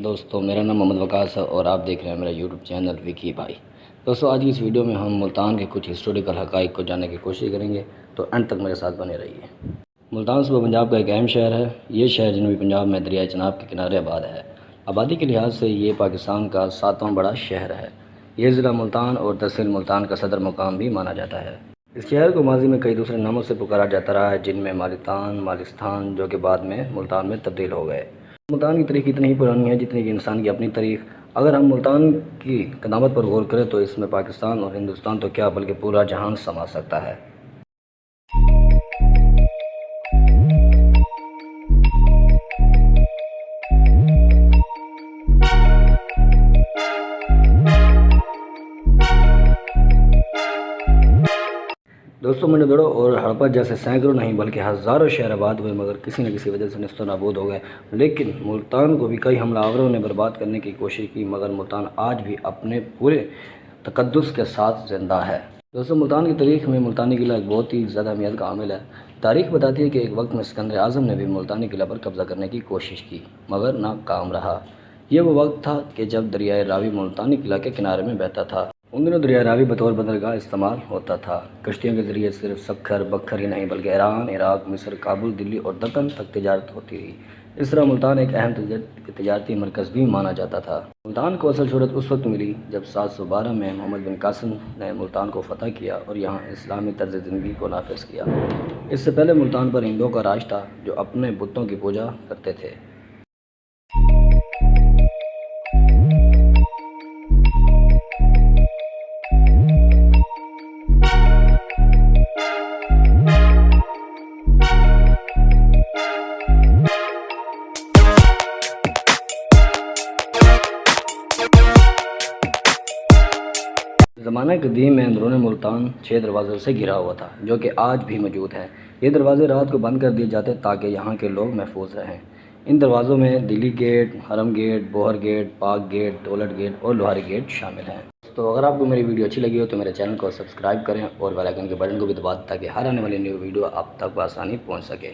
दोस्तों, मेरा नाम मोहम्मद वकास है और आप देख रहे हैं मेरा यूट्यूब चैनल विकी भाई। दोस्तों, आज की इस वीडियो में हम मुल्तान के कुछ हिस्टोरिकल हक़ को जानने की कोशिश करेंगे तो एंड तक मेरे साथ बने रहिए। मुल्तान सुबह पंजाब का एक अहम शहर है। ये शहर जनूबी पंजाब में दरिया चनाब के किनारे आबाद है। आबादी के लिहाज से ये पाकिस्तान का सातवां बड़ा शहर है। ये ज़िला मुल्तान और तहसील मुल्तान का सदर मुकाम भी माना जाता है। इस शहर को माजी में कई दूसरे नामों से पुकारा जाता रहा है, जिनमें मालितान, मालिस्तान, जो कि बाद में मुल्तान में तब्दील हो गए। मुल्तान की तारीख इतनी ही पुरानी है जितनी कि इंसान की अपनी तारीख। अगर हम मुल्तान की कदामत पर गौर करें तो इसमें पाकिस्तान और हिंदुस्तान तो क्या बल्कि पूरा जहान समा सकता है। दोस्तों, मैंने दौड़ो और हड़पा जैसे सैकड़ों नहीं, बल्कि हज़ारों शहर आबाद हुए, मगर किसी न किसी वजह से नस्त नाबूद हो गए। लेकिन मुल्तान को भी कई हमलावरों ने बर्बाद करने की कोशिश की, मगर मुल्तान आज भी अपने पूरे तकदस के साथ ज़िंदा है। दोस्तों, मुल्तान की तारीख में मुल्तानी किला एक बहुत ही ज़्यादा अहमियत का हामिल है। तारीख बताती है कि एक वक्त में सिकंदर आज़म ने भी मुल्तानी किला पर कब्ज़ा करने की कोशिश की, मगर नाकाम रहा। यह वो वक्त था कि जब दरियाए रावी मुल्तानी किला के किनारे में बहता था। उन दिनों दरिया रावी बतौर बंदरगाह इस्तेमाल होता था। कश्तियों के ज़रिए सिर्फ़ सखर बखर ही नहीं, बल्कि ईरान, इराक, मिस्र, काबुल, दिल्ली और दक्कन तक तजारत होती रही इस तरह मुल्तान एक अहम तजारती मरकज़ भी माना जाता था। मुल्तान को असल शहरत उस वक्त मिली जब सात सौ बारह में मोहम्मद बिन कासिम ने मुल्तान को फ़तह किया और यहाँ इस्लामी तर्ज ज़िंदगी को नाफिज किया। इससे पहले मुल्तान पर हिंदुओं का राज था जो अपने बुतों की पूजा करते थे। ज़माना कदीम में अंदरून मुल्तान छः दरवाज़ों से घिरा हुआ था, जो कि आज भी मौजूद हैं। ये दरवाज़े रात को बंद कर दिए जाते ताकि यहाँ के लोग महफूज रहें। इन दरवाज़ों में Delhi gate, Haram gate, Bohar gate, Pak gate, Daulat gate और लोहारी गेट शामिल हैं। तो अगर आपको मेरी वीडियो अच्छी लगी हो तो मेरे चैनल को सब्सक्राइब करें और बेल आइकन के बटन को भी दबा ताकि हर आने वाली न्यू वीडियो आप तक आसानी पहुँच सके।